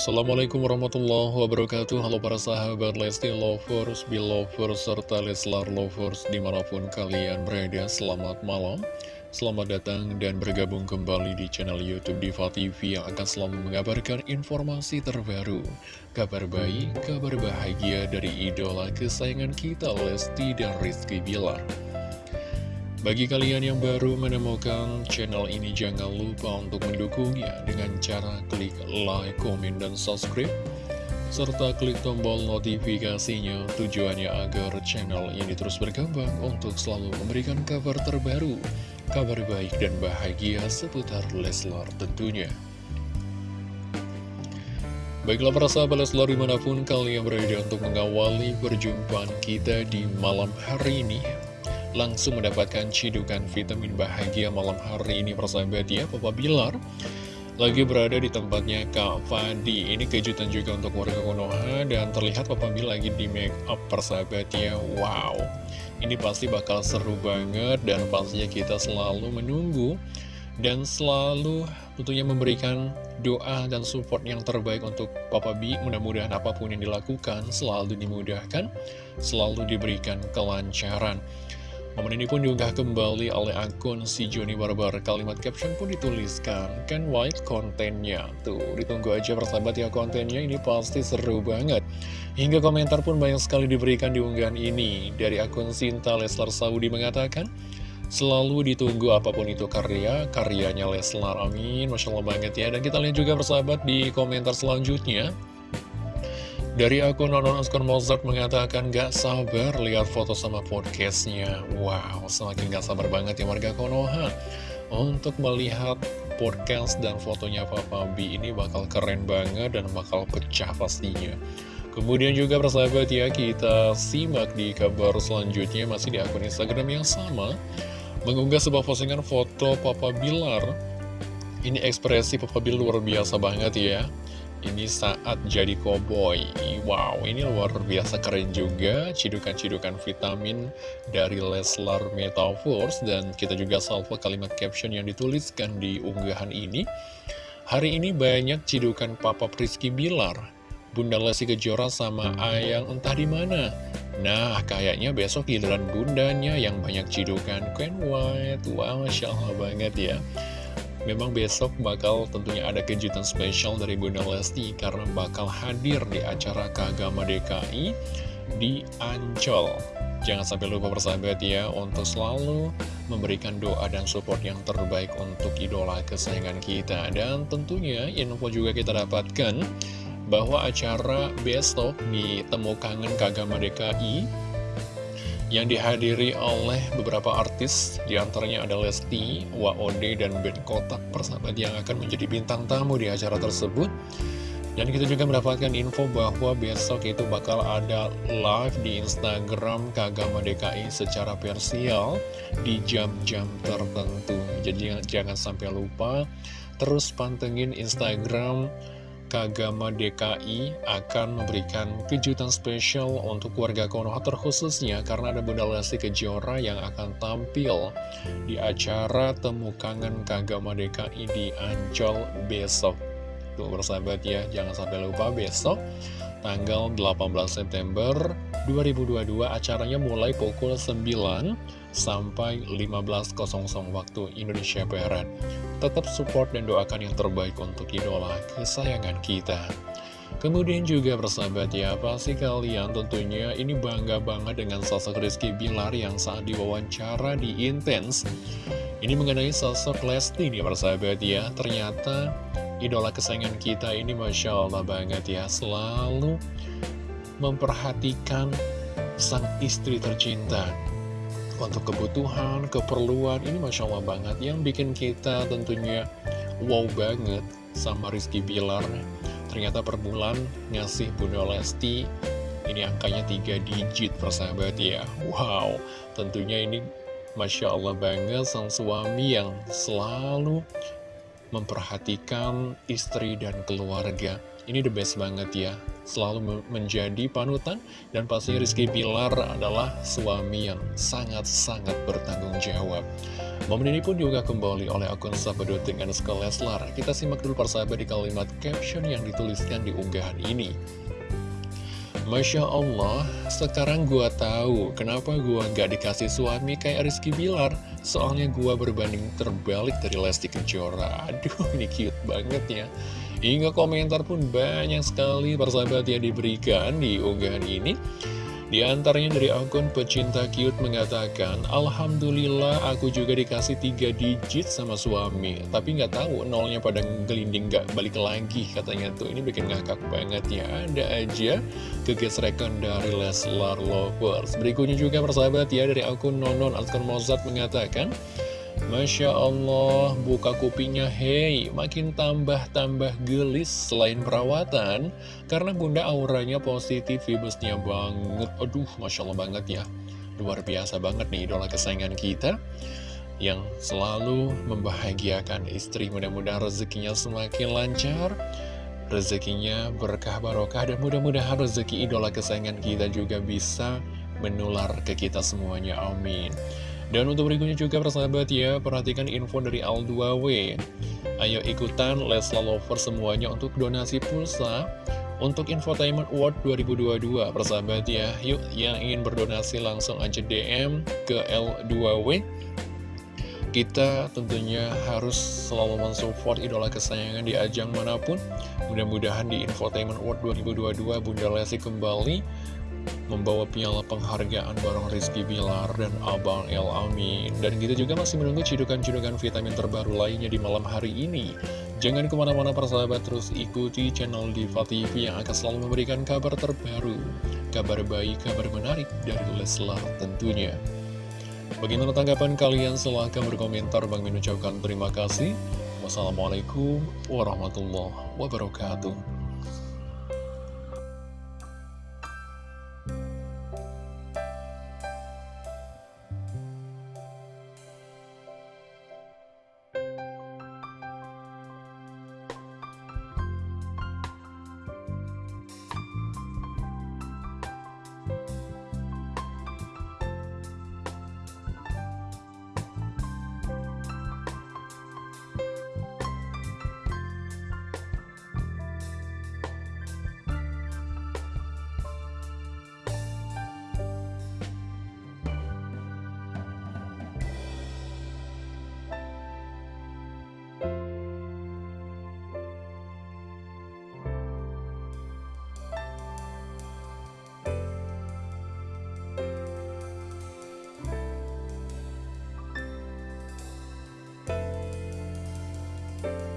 Assalamualaikum warahmatullahi wabarakatuh. Halo para sahabat Lesti Lovers, Belovers, serta Leslar Lovers di mana pun kalian berada Selamat malam. Selamat datang dan bergabung kembali di channel Youtube Diva TV yang akan selalu mengabarkan informasi terbaru Kabar baik, kabar bahagia dari idola kesayangan kita Lesti dan Rizky Bilar bagi kalian yang baru menemukan channel ini, jangan lupa untuk mendukungnya dengan cara klik like, komen, dan subscribe. Serta klik tombol notifikasinya tujuannya agar channel ini terus berkembang untuk selalu memberikan kabar terbaru, kabar baik dan bahagia seputar Leslar tentunya. Baiklah para sahabat Leslar di mana pun kalian berada untuk mengawali perjumpaan kita di malam hari ini langsung mendapatkan cidukan vitamin bahagia malam hari ini persahabat ya Papa Bilar. Lagi berada di tempatnya Kak Fadi. Ini kejutan juga untuk warga Konoha dan terlihat Papa Bilar lagi di make up persahabat ya. Wow. Ini pasti bakal seru banget dan pastinya kita selalu menunggu dan selalu tentunya memberikan doa dan support yang terbaik untuk Papa B mudah-mudahan apa pun yang dilakukan selalu dimudahkan selalu diberikan kelancaran Momen ini pun diunggah kembali oleh akun si Joni Barbar. Kalimat caption pun dituliskan. Kan white kontennya. Tuh ditunggu aja persahabat ya kontennya Ini pasti seru banget. Hingga komentar pun banyak sekali diberikan di unggahan ini. Dari akun Sinta Leslar Saudi mengatakan Selalu ditunggu apa pun itu karya Karyanya Leslar. Amin. Masya Allah banget ya. Dan kita lihat juga persahabat di komentar selanjutnya dari akun Nonon Askon Mozart mengatakan gak sabar lihat foto sama podcastnya. Wow, semakin gak sabar banget ya warga Konoha Untuk melihat podcast dan fotonya Papa B ini bakal keren banget dan bakal pecah pastinya. Kemudian juga persahabat ya kita simak di kabar selanjutnya masih di akun Instagram yang sama. Mengunggah sebuah postingan foto Papa Bilar. Ini ekspresi Papa Bilar luar biasa banget ya ini saat jadi koboi Wow, ini luar biasa keren juga Cidukan-cidukan vitamin dari Leslar Metaverse Dan kita juga salvo kalimat caption yang dituliskan di unggahan ini Hari ini banyak cidukan Papa Rizky Bilar Bunda Lesti Kejora sama Ayang entah di mana. Nah, kayaknya besok giliran bundanya yang banyak cidukan Queen White. Wow, Masya Allah banget ya. Memang besok bakal tentunya ada kejutan spesial dari Bunda Lesti karena bakal hadir di acara Kagama DKI di Ancol. Jangan sampai lupa bersahabat ya untuk selalu memberikan doa dan support yang terbaik untuk idola kesayangan kita. Dan tentunya info juga kita dapatkan bahwa acara besok di Temu Kangen Kagama DKI yang dihadiri oleh beberapa artis di antaranya ada Lesti, WOD, dan Ben Kotak persahabat yang akan menjadi bintang tamu di acara tersebut. Dan kita juga mendapatkan info bahwa besok itu bakal ada live di Instagram Kagama DKI secara parsial di jam-jam tertentu. Jadi jangan sampai lupa terus pantengin Instagram Kagama DKI akan memberikan kejutan spesial untuk warga Konoha terkhususnya karena ada Bunda Lesti Kejora yang akan tampil di acara Temu Kangen Kagama DKI di Ancol besok. Tuh bersahabat ya, jangan sampai lupa besok tanggal 18 September 2022 acaranya mulai pukul 9 sampai 15.00 waktu Indonesia Barat. Tetap support dan doakan yang terbaik untuk idola kesayangan kita. Kemudian juga bersahabat ya, pasti kalian tentunya ini bangga banget dengan sosok Rizky Bilar yang saat diwawancara di Intense. Ini mengenai sosok Lesti nih bersahabat ya, ternyata idola kesayangan kita ini Masya Allah banget ya, selalu memperhatikan sang istri tercinta untuk kebutuhan, keperluan, ini Masya Allah banget. Yang bikin kita tentunya wow banget sama Rizky Bilar. Ternyata per bulan ngasih Bunda Lesti ini angkanya 3 digit persahabat ya. Wow tentunya ini Masya Allah banget sang suami yang selalu memperhatikan istri dan keluarga Ini the best banget ya Selalu menjadi panutan Dan pasti Rizky Bilar adalah suami yang sangat-sangat bertanggung jawab Momen ini pun juga kembali oleh akun Sabadut dengan Leslar Kita simak dulu persahabat di kalimat caption yang dituliskan di unggahan ini Masya Allah, sekarang gua tahu kenapa gua gak dikasih suami kayak Rizky Bilar. Soalnya gua berbanding terbalik dari Lesti Kejora. Aduh, ini cute banget ya. Hingga komentar pun banyak sekali persahabat yang diberikan di unggahan ini. Di antaranya dari akun pecinta cute mengatakan, Alhamdulillah aku juga dikasih tiga digit sama suami. Tapi nggak tahu nolnya pada gelinding nggak balik lagi katanya tuh. Ini bikin ngakak banget ya. Ada aja kegesrekan dari Leslar Lovers. Berikutnya juga persahabat ya dari akun Nonon Alkon Mozart mengatakan, Masya Allah, buka kupingnya, hei, makin tambah-tambah gelis selain perawatan, karena bunda auranya positif, vibesnya banget, aduh, Masya Allah banget ya, luar biasa banget nih idola kesayangan kita, yang selalu membahagiakan istri, mudah-mudahan rezekinya semakin lancar, rezekinya berkah barokah, dan mudah-mudahan rezeki idola kesayangan kita juga bisa menular ke kita semuanya, amin. Dan untuk berikutnya juga persahabat ya, perhatikan info dari Al2W. Ayo ikutan Lesla Lover semuanya untuk donasi pulsa untuk Infotainment Award 2022 persahabat ya. Yuk yang ingin berdonasi langsung aja DM ke L2W. Kita tentunya harus selalu mensupport idola kesayangan di ajang mana pun. Mudah-mudahan di Infotainment Award 2022 Bunda Lesti kembali membawa piala penghargaan bareng Rizky Bilar dan Abang El Amin. Dan kita juga masih menunggu cidukan-cidukan vitamin terbaru lainnya di malam hari ini. Jangan ke mana-mana persahabat, terus ikuti channel Diva TV yang akan selalu memberikan kabar terbaru, kabar baik, kabar menarik dari Leslar tentunya. Bagaimana tanggapan kalian? Silahkan berkomentar. Bang Min ucapkan terima kasih. Wassalamualaikum warahmatullahi wabarakatuh.